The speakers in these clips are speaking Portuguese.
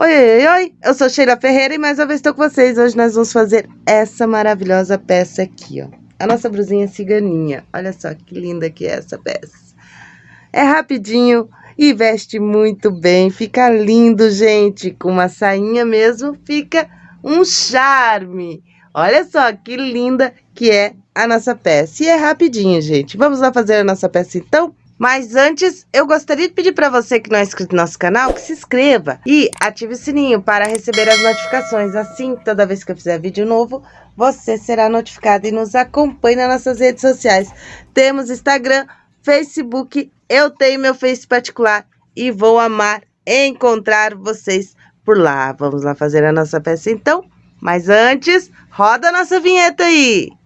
Oi, oi, oi, eu sou Sheila Ferreira e mais uma vez estou com vocês. Hoje nós vamos fazer essa maravilhosa peça aqui, ó. A nossa brusinha ciganinha. Olha só que linda que é essa peça. É rapidinho e veste muito bem. Fica lindo, gente. Com uma sainha mesmo, fica um charme. Olha só que linda que é a nossa peça. E é rapidinho, gente. Vamos lá fazer a nossa peça então? Mas antes, eu gostaria de pedir para você que não é inscrito no nosso canal, que se inscreva e ative o sininho para receber as notificações. Assim, toda vez que eu fizer vídeo novo, você será notificado e nos acompanhe nas nossas redes sociais. Temos Instagram, Facebook, eu tenho meu Face particular e vou amar encontrar vocês por lá. Vamos lá fazer a nossa peça então? Mas antes, roda a nossa vinheta aí!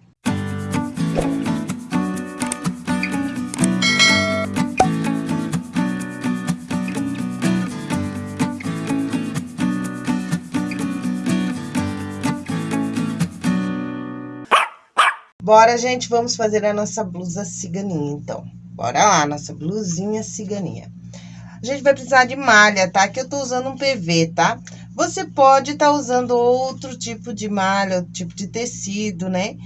Bora, gente, vamos fazer a nossa blusa ciganinha, então. Bora lá, nossa blusinha ciganinha. A gente vai precisar de malha, tá? Aqui eu tô usando um PV, tá? Você pode estar tá usando outro tipo de malha, outro tipo de tecido, né?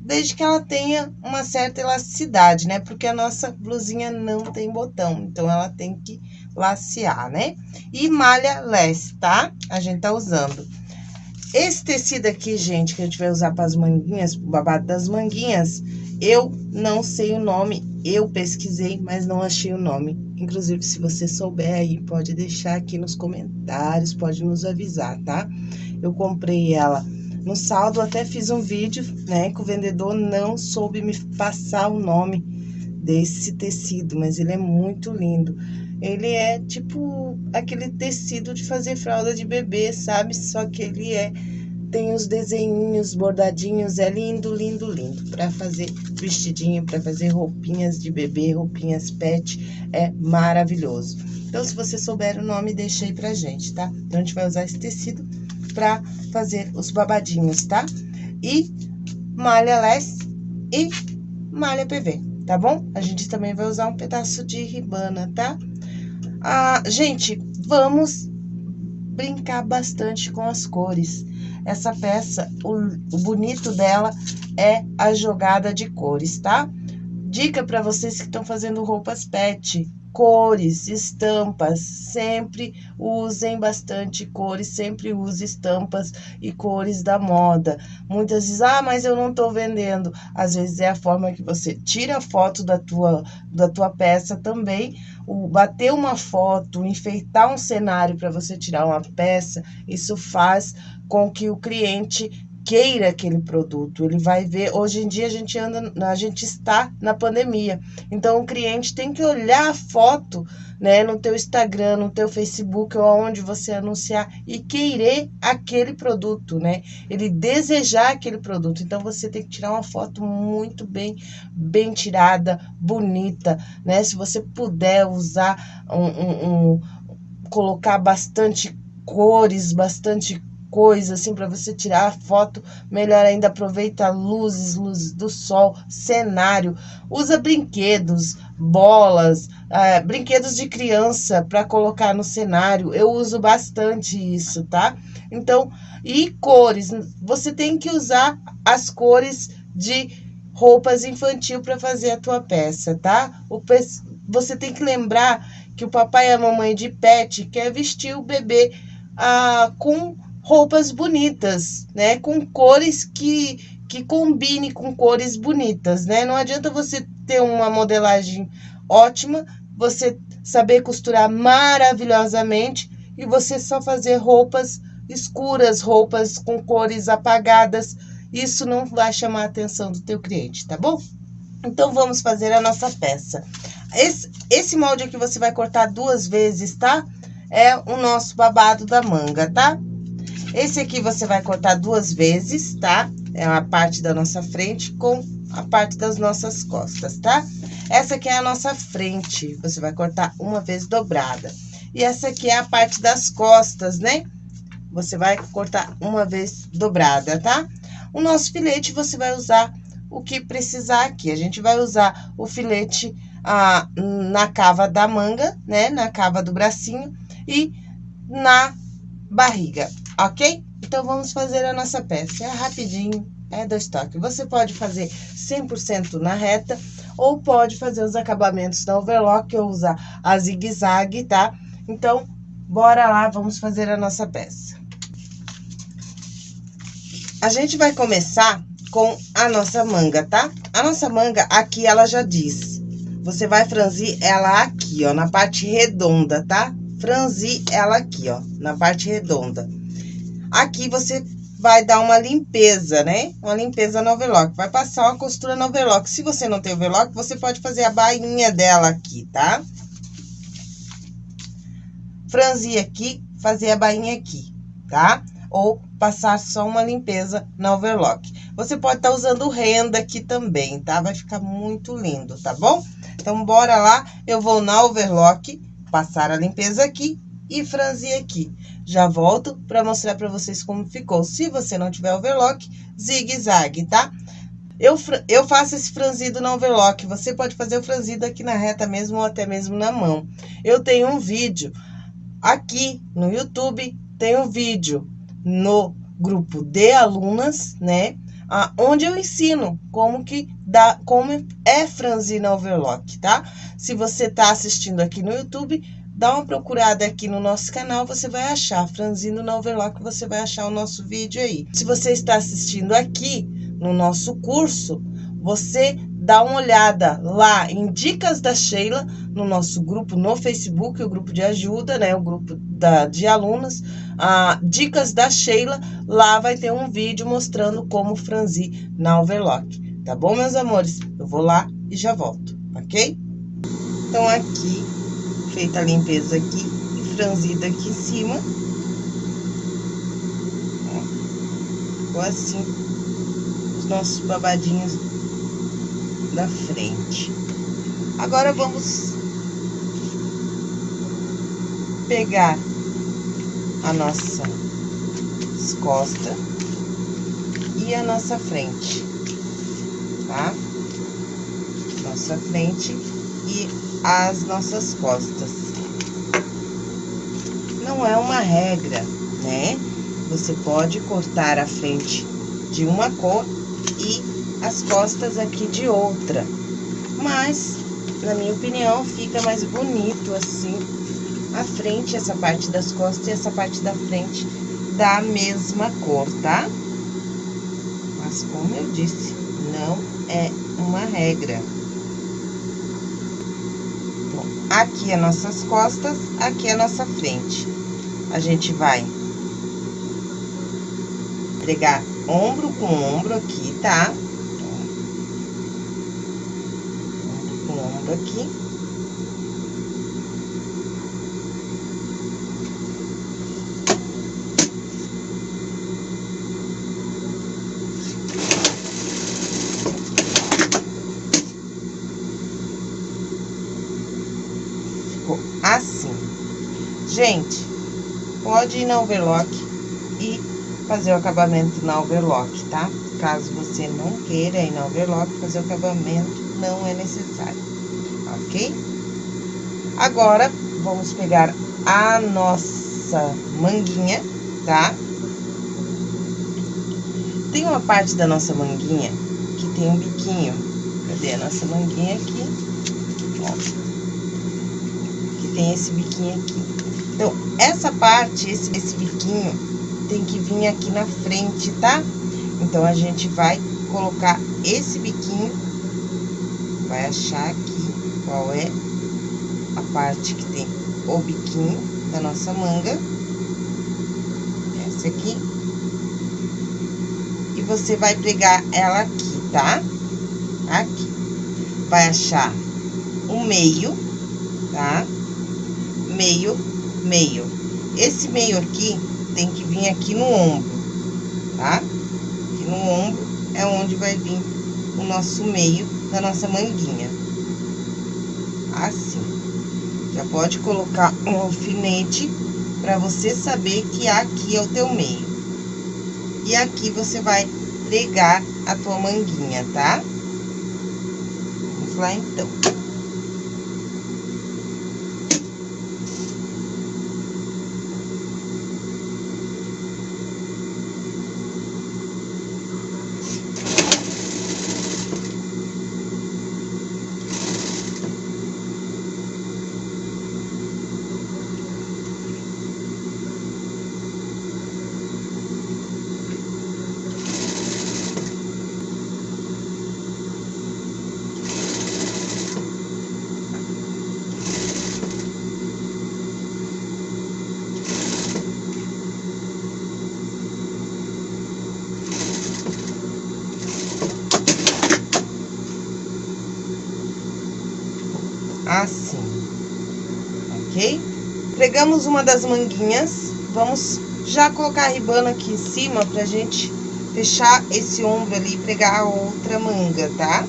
Desde que ela tenha uma certa elasticidade, né? Porque a nossa blusinha não tem botão, então ela tem que lacear, né? E malha less, tá? A gente tá usando. Esse tecido aqui, gente, que a gente vai usar para as manguinhas, o babado das manguinhas, eu não sei o nome, eu pesquisei, mas não achei o nome. Inclusive, se você souber aí, pode deixar aqui nos comentários, pode nos avisar, tá? Eu comprei ela no saldo, até fiz um vídeo, né, que o vendedor não soube me passar o nome desse tecido, mas ele é muito lindo. Ele é tipo aquele tecido de fazer fralda de bebê, sabe? Só que ele é tem os desenhinhos bordadinhos, é lindo, lindo, lindo. Para fazer vestidinho, para fazer roupinhas de bebê, roupinhas pet, é maravilhoso. Então, se você souber o nome, deixa aí pra gente, tá? Então, a gente vai usar esse tecido para fazer os babadinhos, tá? E malha less e malha PV, tá bom? A gente também vai usar um pedaço de ribana, tá? Ah, gente, vamos brincar bastante com as cores. Essa peça, o, o bonito dela é a jogada de cores, tá? Dica para vocês que estão fazendo roupas pet cores, estampas, sempre usem bastante cores, sempre use estampas e cores da moda. Muitas dizem, ah, mas eu não estou vendendo. Às vezes é a forma que você tira a foto da tua, da tua peça também, o, bater uma foto, enfeitar um cenário para você tirar uma peça, isso faz com que o cliente queira aquele produto, ele vai ver. Hoje em dia a gente anda, a gente está na pandemia. Então o cliente tem que olhar a foto, né, no teu Instagram, no teu Facebook ou onde você anunciar e querer aquele produto, né? Ele desejar aquele produto. Então você tem que tirar uma foto muito bem bem tirada, bonita, né? Se você puder usar um, um, um colocar bastante cores, bastante coisa, assim, para você tirar foto, melhor ainda, aproveita luzes, luzes do sol, cenário, usa brinquedos, bolas, é, brinquedos de criança para colocar no cenário, eu uso bastante isso, tá? Então, e cores, você tem que usar as cores de roupas infantil para fazer a tua peça, tá? O, você tem que lembrar que o papai e a mamãe de pet quer vestir o bebê ah, com roupas bonitas, né? Com cores que, que combine com cores bonitas, né? Não adianta você ter uma modelagem ótima, você saber costurar maravilhosamente e você só fazer roupas escuras, roupas com cores apagadas. Isso não vai chamar a atenção do teu cliente, tá bom? Então, vamos fazer a nossa peça. Esse, esse molde aqui você vai cortar duas vezes, tá? É o nosso babado da manga, tá? Esse aqui você vai cortar duas vezes, tá? É a parte da nossa frente com a parte das nossas costas, tá? Essa aqui é a nossa frente, você vai cortar uma vez dobrada. E essa aqui é a parte das costas, né? Você vai cortar uma vez dobrada, tá? O nosso filete, você vai usar o que precisar aqui. A gente vai usar o filete ah, na cava da manga, né? Na cava do bracinho e na barriga, ok? Então, vamos fazer a nossa peça. É rapidinho, é dois toques. Você pode fazer 100% na reta ou pode fazer os acabamentos da overlock ou usar a zigue-zague, tá? Então, bora lá, vamos fazer a nossa peça. A gente vai começar com a nossa manga, tá? A nossa manga, aqui ela já diz. Você vai franzir ela aqui, ó, na parte redonda, tá? Franzir ela aqui, ó, na parte redonda. Aqui você vai dar uma limpeza, né? Uma limpeza no overlock. Vai passar uma costura no overlock. Se você não tem overlock, você pode fazer a bainha dela aqui, tá? Franzir aqui, fazer a bainha aqui, tá? Ou passar só uma limpeza na overlock. Você pode estar tá usando renda aqui também, tá? Vai ficar muito lindo, tá bom? Então, bora lá. Eu vou na overlock, passar a limpeza aqui e franzir aqui. Já volto para mostrar para vocês como ficou. Se você não tiver overlock, zigue-zague, tá? Eu, eu faço esse franzido no overlock. Você pode fazer o franzido aqui na reta mesmo ou até mesmo na mão. Eu tenho um vídeo aqui no YouTube, tem um vídeo no grupo de alunas, né? Ah, onde eu ensino como que dá, como é franzir na overlock, tá? Se você tá assistindo aqui no YouTube, dá uma procurada aqui no nosso canal, você vai achar. Franzindo na Overlock, você vai achar o nosso vídeo aí. Se você está assistindo aqui no nosso curso, você dá uma olhada lá em Dicas da Sheila, no nosso grupo no Facebook, o grupo de ajuda, né? O grupo da, de alunos. Ah, Dicas da Sheila, lá vai ter um vídeo mostrando como franzir na Overlock. Tá bom, meus amores? Eu vou lá e já volto, ok? Então, aqui feita a limpeza aqui e franzida aqui em cima. Ó, ficou assim os nossos babadinhos da frente. Agora, vamos pegar a nossa costa e a nossa frente, tá? Nossa frente e as nossas costas. Não é uma regra, né? Você pode cortar a frente de uma cor e as costas aqui de outra. Mas, na minha opinião, fica mais bonito assim. A frente, essa parte das costas e essa parte da frente da mesma cor, tá? Mas, como eu disse, não é uma regra. Aqui é nossas costas, aqui é nossa frente. A gente vai pregar ombro com ombro aqui, tá? Ombro com ombro aqui. Gente, pode ir na overlock e fazer o acabamento na overlock, tá? Caso você não queira ir na overlock, fazer o acabamento não é necessário, ok? Agora, vamos pegar a nossa manguinha, tá? Tem uma parte da nossa manguinha que tem um biquinho. Cadê a nossa manguinha aqui? Ó. Que tem esse biquinho aqui. Essa parte, esse, esse biquinho, tem que vir aqui na frente, tá? Então, a gente vai colocar esse biquinho, vai achar aqui qual é a parte que tem o biquinho da nossa manga. Essa aqui. E você vai pregar ela aqui, tá? Aqui. Vai achar o meio, tá? Meio meio. Esse meio aqui tem que vir aqui no ombro, tá? Aqui no ombro é onde vai vir o nosso meio da nossa manguinha. Assim. Já pode colocar um alfinete para você saber que aqui é o teu meio. E aqui você vai pregar a tua manguinha, tá? Vamos lá, então. Pegamos uma das manguinhas, vamos já colocar a ribana aqui em cima pra gente fechar esse ombro ali e pregar a outra manga, tá?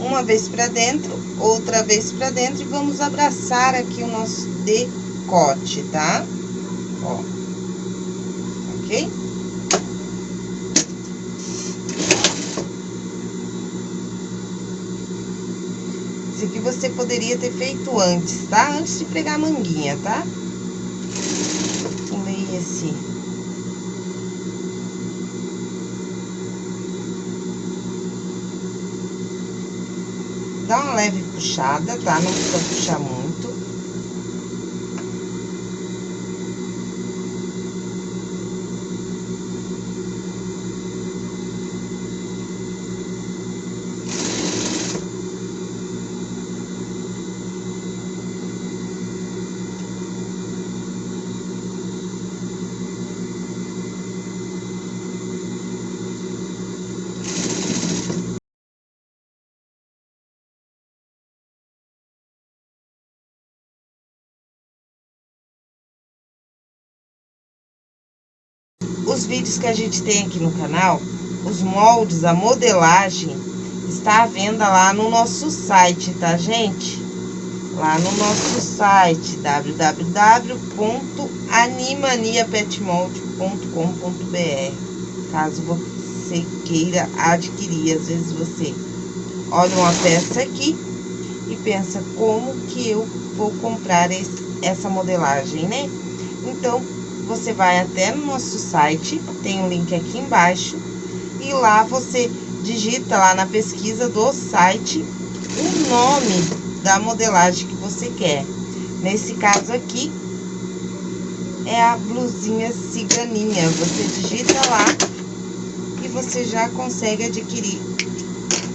Uma vez pra dentro, outra vez pra dentro e vamos abraçar aqui o nosso decote, tá? Ó. Ok? Esse aqui você poderia ter feito antes, tá? Antes de pregar a manguinha, tá? Pulei esse... Dá uma leve puxada, tá? Não precisa puxar muito. os vídeos que a gente tem aqui no canal, os moldes, a modelagem, está à venda lá no nosso site, tá, gente? Lá no nosso site, www.animaniapetmold.com.br Caso você queira adquirir, às vezes você olha uma peça aqui e pensa como que eu vou comprar esse, essa modelagem, né? Então, você vai até no nosso site, tem um link aqui embaixo, e lá você digita lá na pesquisa do site o nome da modelagem que você quer. Nesse caso aqui, é a blusinha ciganinha. Você digita lá e você já consegue adquirir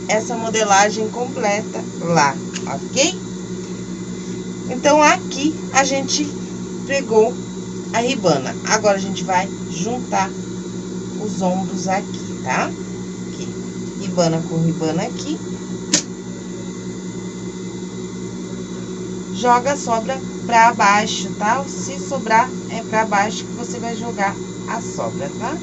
essa modelagem completa lá, ok? Então, aqui a gente pegou a ribana. Agora, a gente vai juntar os ombros aqui, tá? Aqui, ribana com ribana aqui. Joga sobra pra baixo, tá? Se sobrar, é pra baixo que você vai jogar a sobra, tá?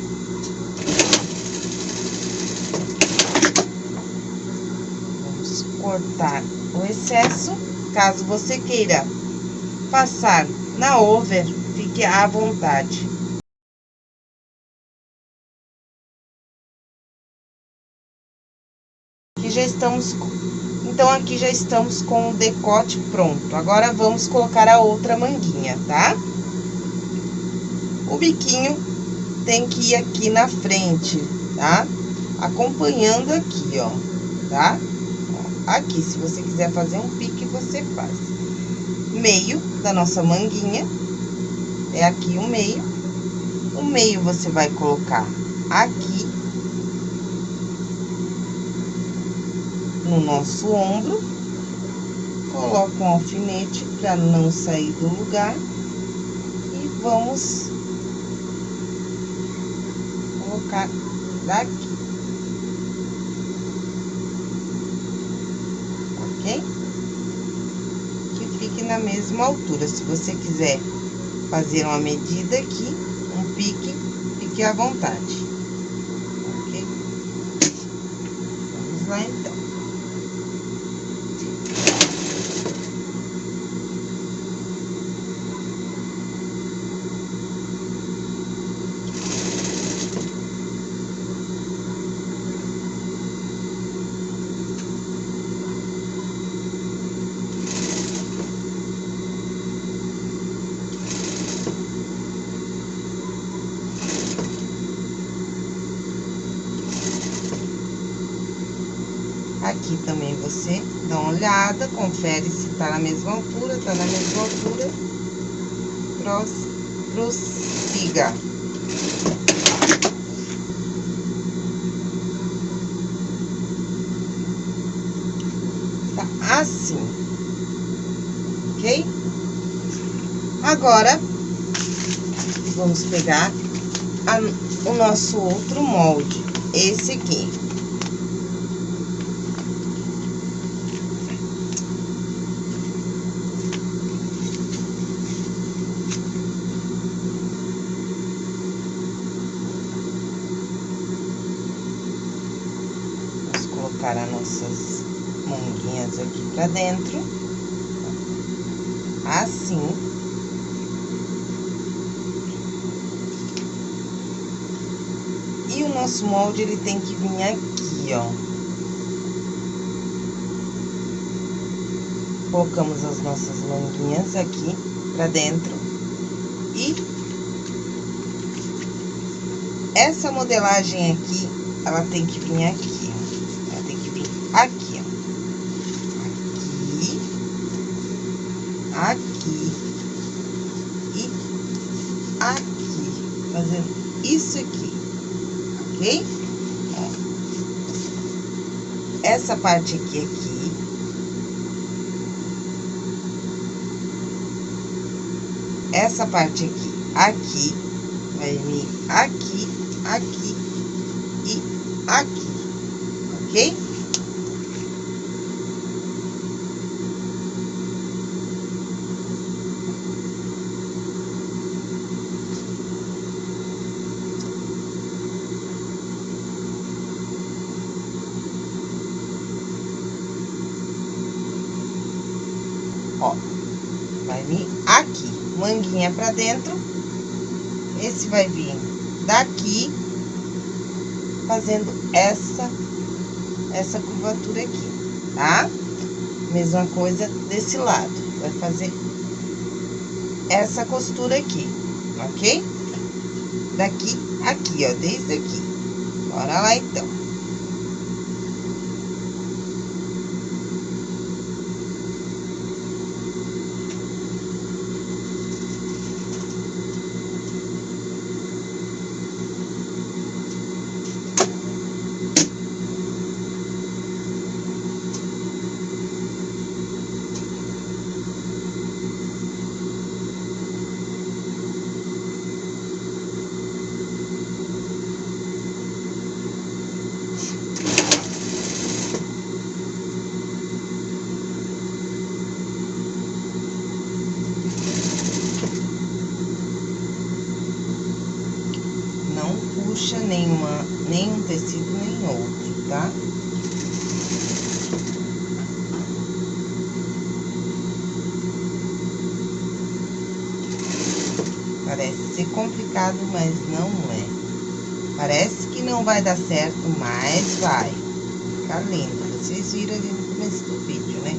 Vamos cortar o excesso. Caso você queira passar na over, fique à vontade. Aqui já estamos, então aqui já estamos com o decote pronto. Agora, vamos colocar a outra manguinha, tá? O biquinho tem que ir aqui na frente, tá? Acompanhando aqui, ó, tá? Aqui, se você quiser fazer um pique, você faz. Meio da nossa manguinha é aqui o meio. O meio você vai colocar aqui no nosso ombro. Coloca um alfinete para não sair do lugar. E vamos colocar daqui. Ok? Que fique na mesma altura. Se você quiser fazer uma medida aqui, um pique, fique à vontade. Ok? Vamos lá, então. Aqui também você dá uma olhada, confere se tá na mesma altura, tá na mesma altura. Prossiga. Tá assim. Ok? Agora, vamos pegar a, o nosso outro molde, esse aqui. Colocar as nossas manguinhas aqui pra dentro. Assim. E o nosso molde, ele tem que vir aqui, ó. Colocamos as nossas manguinhas aqui pra dentro. E essa modelagem aqui, ela tem que vir aqui, ó. Ela tem que vir aqui, ó. Aqui. Aqui. E aqui. Fazendo isso aqui, ok? Ó. Essa parte aqui, aqui. Essa parte aqui, aqui, vai vir aqui, aqui e aqui, ok? Ó, vai vir aqui, manguinha pra dentro. Esse vai vir daqui, fazendo essa, essa curvatura aqui, tá? Mesma coisa desse lado, vai fazer essa costura aqui, ok? Daqui, aqui, ó, desde aqui. Bora lá, então. Não puxa nenhuma, nenhum tecido, nem outro, tá? Parece ser complicado, mas não é. Parece que não vai dar certo, mas vai. Fica lindo. Vocês viram ali no começo do vídeo, né?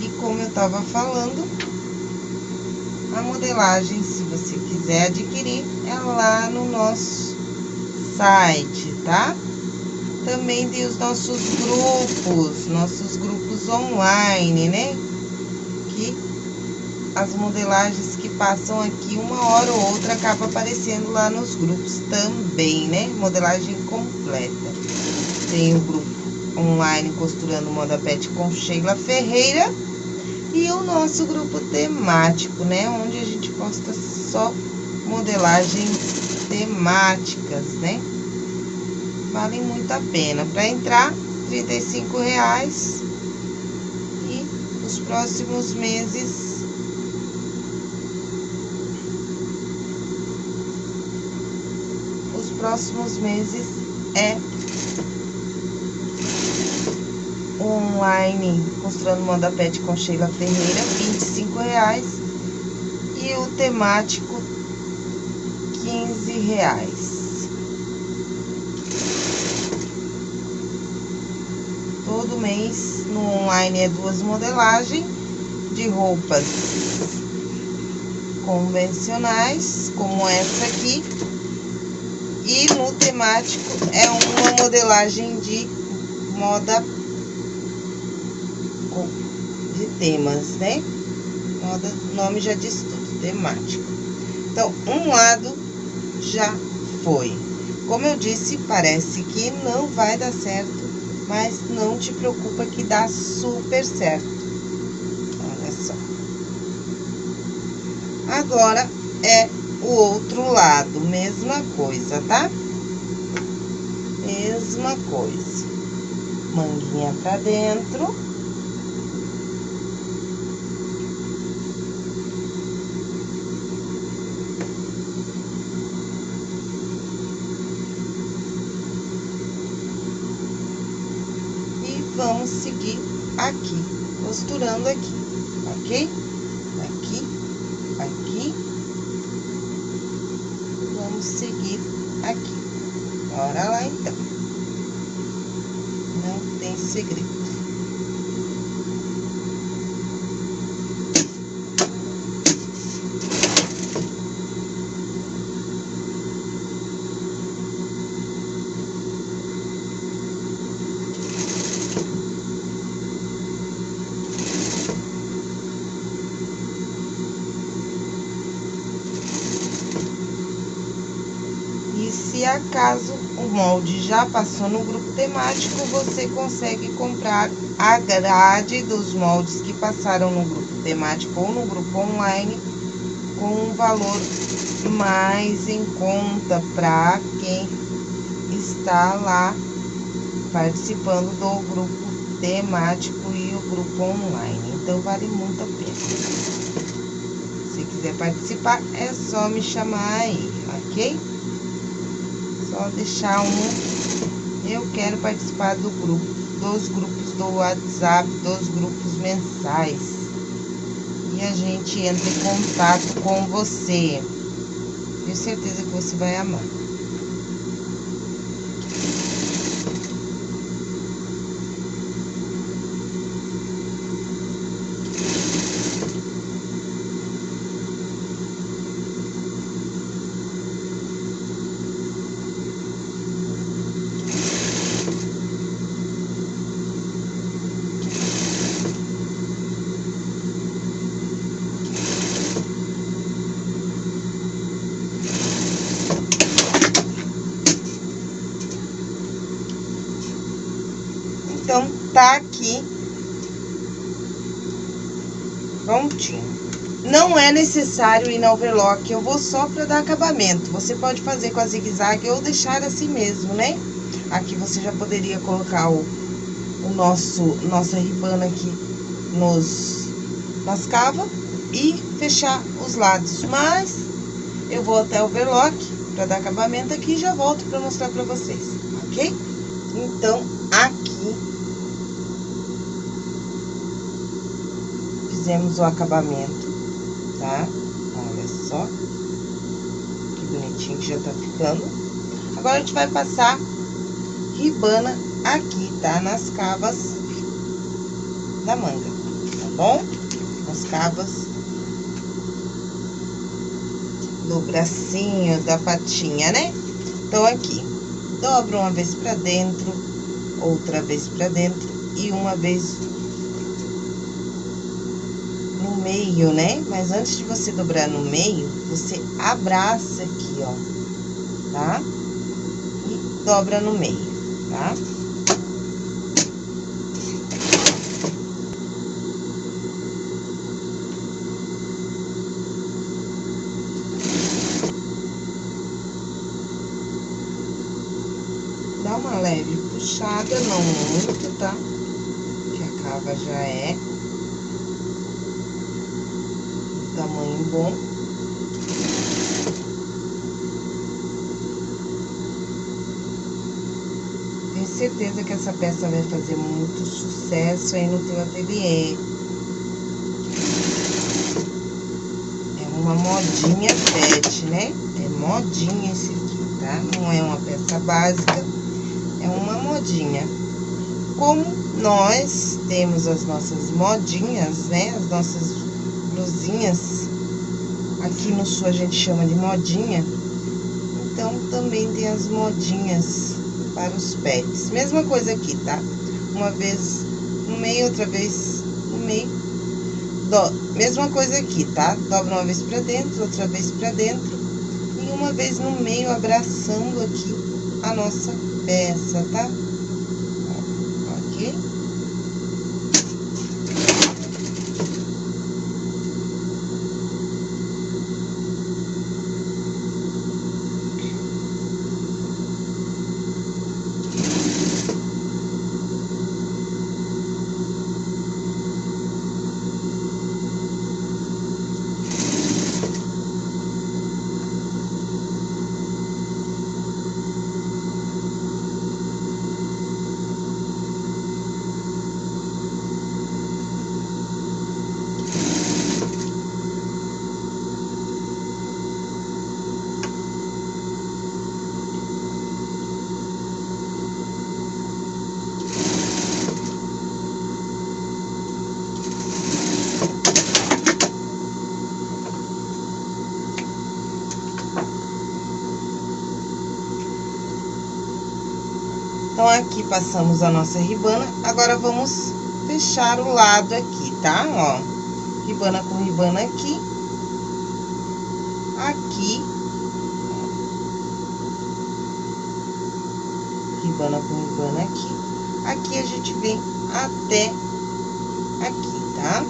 E como eu tava falando, a modelagem, se você quiser adquirir, é lá no nosso site, tá? Também tem os nossos grupos, nossos grupos online, né? As modelagens que passam aqui, uma hora ou outra, acaba aparecendo lá nos grupos também, né? Modelagem completa. Tem o grupo online Costurando Moda Pet com Sheila Ferreira e o nosso grupo temático, né? Onde a gente posta só modelagens temáticas, né? Vale muito a pena. Para entrar, R$ reais E os próximos meses... Os próximos meses é online Costurando Moda Pet com Sheila Ferreira, R$ reais E o temático, R$ reais. Todo mês no online é duas modelagens de roupas convencionais, como essa aqui. E no temático é uma modelagem de moda de temas, né? Moda, nome já diz tudo, temático. Então, um lado já foi. Como eu disse, parece que não vai dar certo, mas não te preocupa que dá super certo. Olha só. Agora, é o outro lado, mesma coisa, tá? Mesma coisa. Manguinha pra dentro. E vamos seguir aqui, costurando aqui, ok? Vamos seguir aqui. Bora lá, então. Não tem segredo. se acaso o molde já passou no grupo temático, você consegue comprar a grade dos moldes que passaram no grupo temático ou no grupo online com um valor mais em conta para quem está lá participando do grupo temático e o grupo online. Então, vale muito a pena. Se quiser participar, é só me chamar aí, ok? Só deixar um. Eu quero participar do grupo, dos grupos do WhatsApp, dos grupos mensais. E a gente entra em contato com você. Tenho certeza que você vai amar. Então, tá aqui prontinho. Não é necessário ir na overlock, eu vou só para dar acabamento. Você pode fazer com a zigue-zague ou deixar assim mesmo, né? Aqui você já poderia colocar o, o nosso, nossa ribana aqui nos, nas cavas e fechar os lados. Mas eu vou até o overlock para dar acabamento aqui e já volto para mostrar para vocês, ok? Então, aqui fizemos o acabamento, tá? Olha só. Que bonitinho que já tá ficando. Agora, a gente vai passar ribana aqui, tá? Nas cavas da manga, tá bom? Nas cavas do bracinho, da patinha, né? Então, aqui, dobra uma vez pra dentro, outra vez pra dentro e uma vez meio, né? Mas antes de você dobrar no meio, você abraça aqui, ó, tá? E dobra no meio, tá? Dá uma leve puxada, não muito, tá? Que a cava já é bom. Tenho certeza que essa peça vai fazer muito sucesso aí no teu ateliê. É uma modinha pet, né? É modinha esse aqui, tá? Não é uma peça básica, é uma modinha. Como nós temos as nossas modinhas, né? As nossas blusinhas. Aqui no sul a gente chama de modinha. Então, também tem as modinhas para os pets. Mesma coisa aqui, tá? Uma vez no meio, outra vez no meio. Do... Mesma coisa aqui, tá? Dobra uma vez pra dentro, outra vez pra dentro. E uma vez no meio, abraçando aqui a nossa peça, tá? Aqui passamos a nossa ribana. Agora, vamos fechar o lado aqui, tá? Ó, ribana com ribana aqui. Aqui. Ribana com ribana aqui. Aqui, a gente vem até aqui, tá?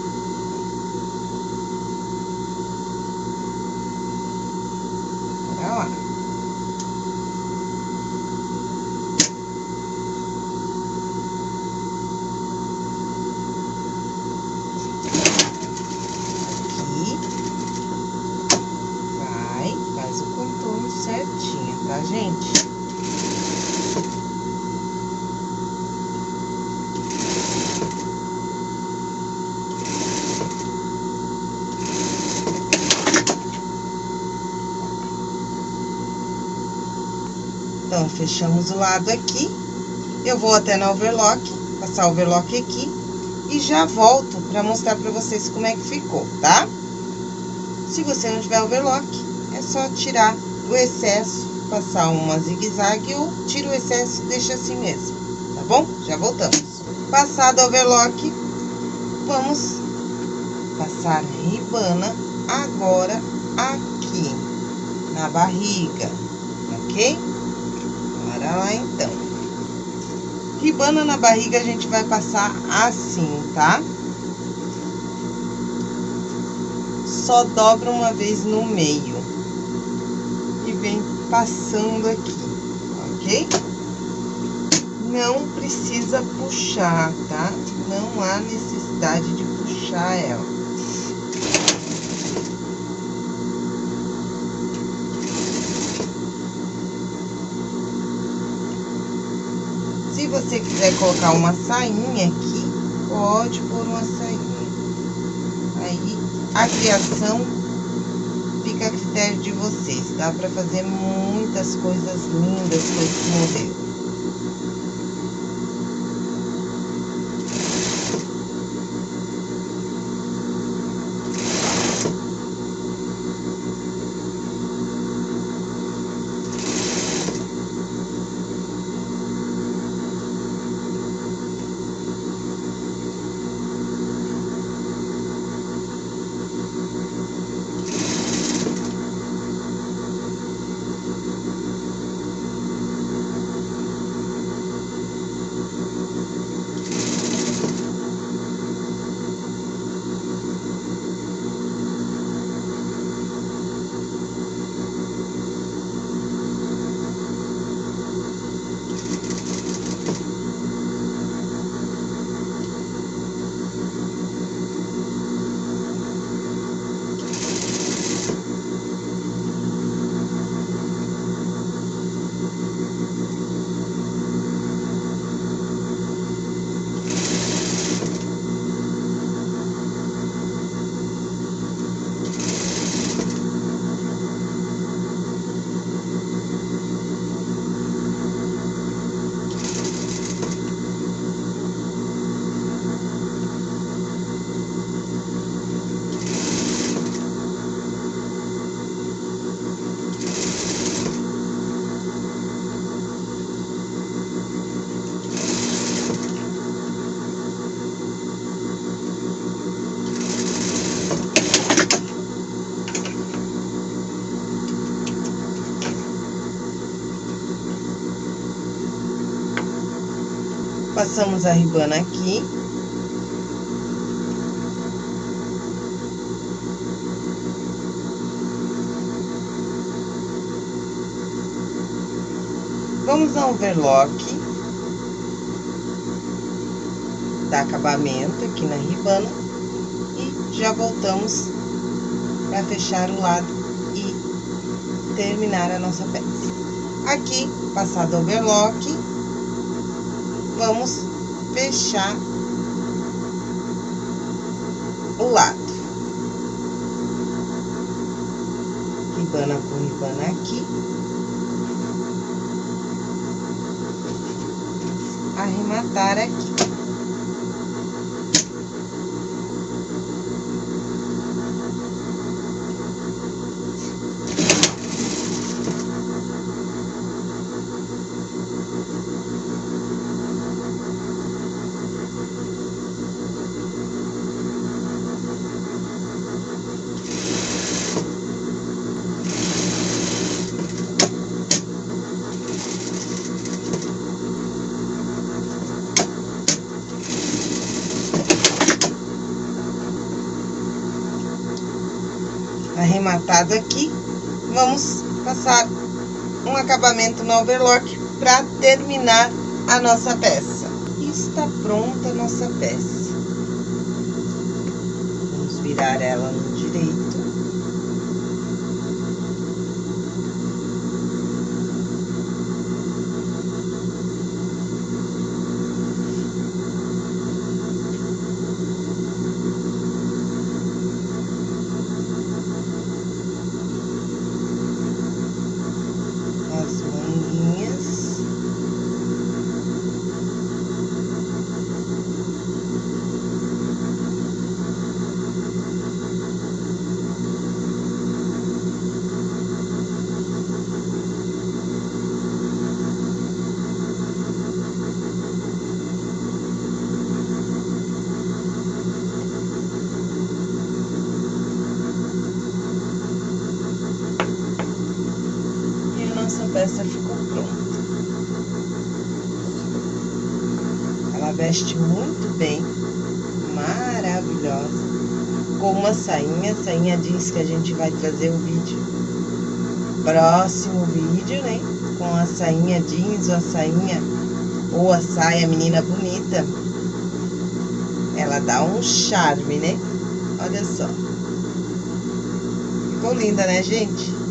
Então, fechamos o lado aqui. Eu vou até na overlock, passar o overlock aqui. E já volto pra mostrar pra vocês como é que ficou, tá? Se você não tiver overlock, é só tirar o excesso, passar uma zigue-zague ou tira o excesso e deixa assim mesmo, tá bom? Já voltamos. Passado o overlock, vamos passar ribana agora aqui na barriga, ok? Bora lá, então. Ribana na barriga, a gente vai passar assim, tá? Só dobra uma vez no meio. E vem passando aqui, ok? Não precisa puxar, tá? Não há necessidade de puxar ela. Você quiser colocar uma sainha aqui, pode pôr uma sainha. Aí, a criação fica a critério de vocês. Dá pra fazer muitas coisas lindas com esse modelo. Passamos a ribana aqui. Vamos ao overlock. Dar acabamento aqui na ribana. E já voltamos para fechar o lado e terminar a nossa peça. Aqui, passado o overlock, vamos fechar o lado. Ribana com ribana aqui. Arrematar aqui. Arrematado aqui. Vamos passar um acabamento no overlock para terminar a nossa peça. Está pronta a nossa peça. Vamos virar ela no direito. Peça ficou pronta. Ela veste muito bem, maravilhosa, com uma sainha, sainha jeans que a gente vai trazer o vídeo, próximo vídeo, né? Com a sainha jeans ou a sainha, ou a saia menina bonita. Ela dá um charme, né? Olha só. Ficou linda, né, gente?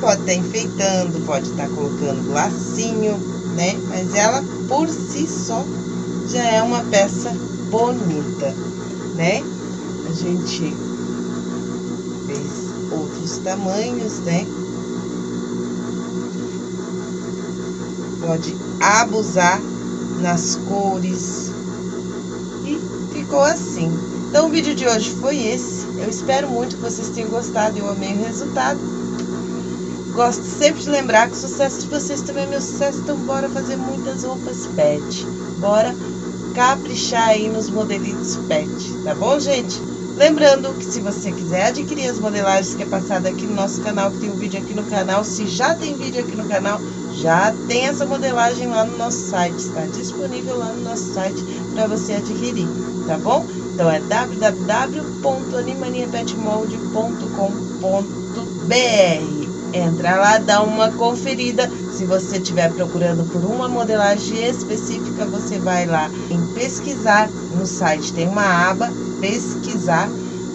Pode estar tá enfeitando, pode estar tá colocando lacinho, né? Mas ela, por si só, já é uma peça bonita, né? A gente fez outros tamanhos, né? Pode abusar nas cores. E ficou assim. Então, o vídeo de hoje foi esse. Eu espero muito que vocês tenham gostado. Eu amei o resultado. Gosto sempre de lembrar que o sucesso de vocês também é meu sucesso, então bora fazer muitas roupas pet. Bora caprichar aí nos modelitos pet, tá bom, gente? Lembrando que se você quiser adquirir as modelagens que é passada aqui no nosso canal, que tem um vídeo aqui no canal, se já tem vídeo aqui no canal, já tem essa modelagem lá no nosso site, está disponível lá no nosso site para você adquirir, tá bom? Então é www.animaniapetmold.com.br Entra lá, dá uma conferida. Se você estiver procurando por uma modelagem específica, você vai lá em pesquisar no site. Tem uma aba pesquisar.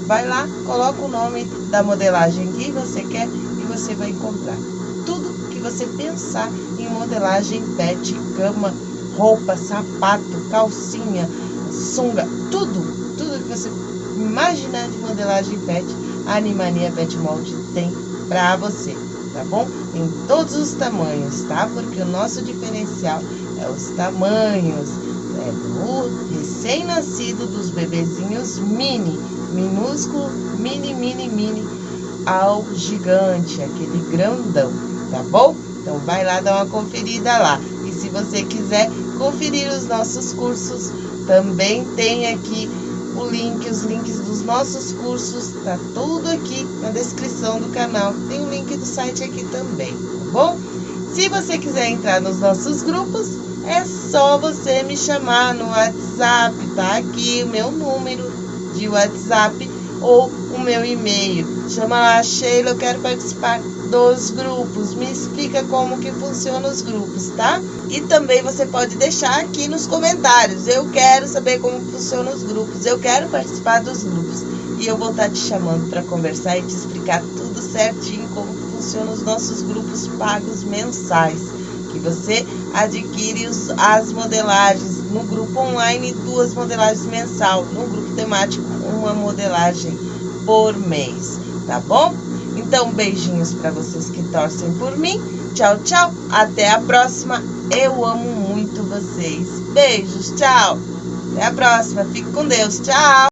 Vai lá, coloca o nome da modelagem que você quer e você vai encontrar tudo que você pensar em modelagem pet, cama, roupa, sapato, calcinha, sunga, tudo, tudo que você imaginar de modelagem pet, a Animania Pet Mold tem para você, tá bom? Em todos os tamanhos, tá? Porque o nosso diferencial é os tamanhos é do recém-nascido dos bebezinhos mini, minúsculo, mini, mini, mini, ao gigante, aquele grandão, tá bom? Então vai lá dar uma conferida lá. E se você quiser conferir os nossos cursos, também tem aqui o link, os links dos nossos cursos, tá tudo aqui na descrição do canal. Tem o link do site aqui também, tá bom? Se você quiser entrar nos nossos grupos, é só você me chamar no WhatsApp, tá aqui o meu número de WhatsApp ou o meu e-mail. Chama lá, Sheila, eu quero participar dos grupos. Me explica como que funciona os grupos, tá? E também você pode deixar aqui nos comentários. Eu quero saber como funcionam os grupos. Eu quero participar dos grupos. E eu vou estar te chamando para conversar e te explicar tudo certinho como funcionam os nossos grupos pagos mensais. Que você adquire os, as modelagens no grupo online, duas modelagens mensal. No grupo temático, uma modelagem por mês. Tá bom? Então, beijinhos para vocês que torcem por mim. Tchau, tchau. Até a próxima. Eu amo muito vocês. Beijos, tchau. Até a próxima. Fique com Deus. Tchau.